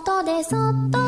外でそっと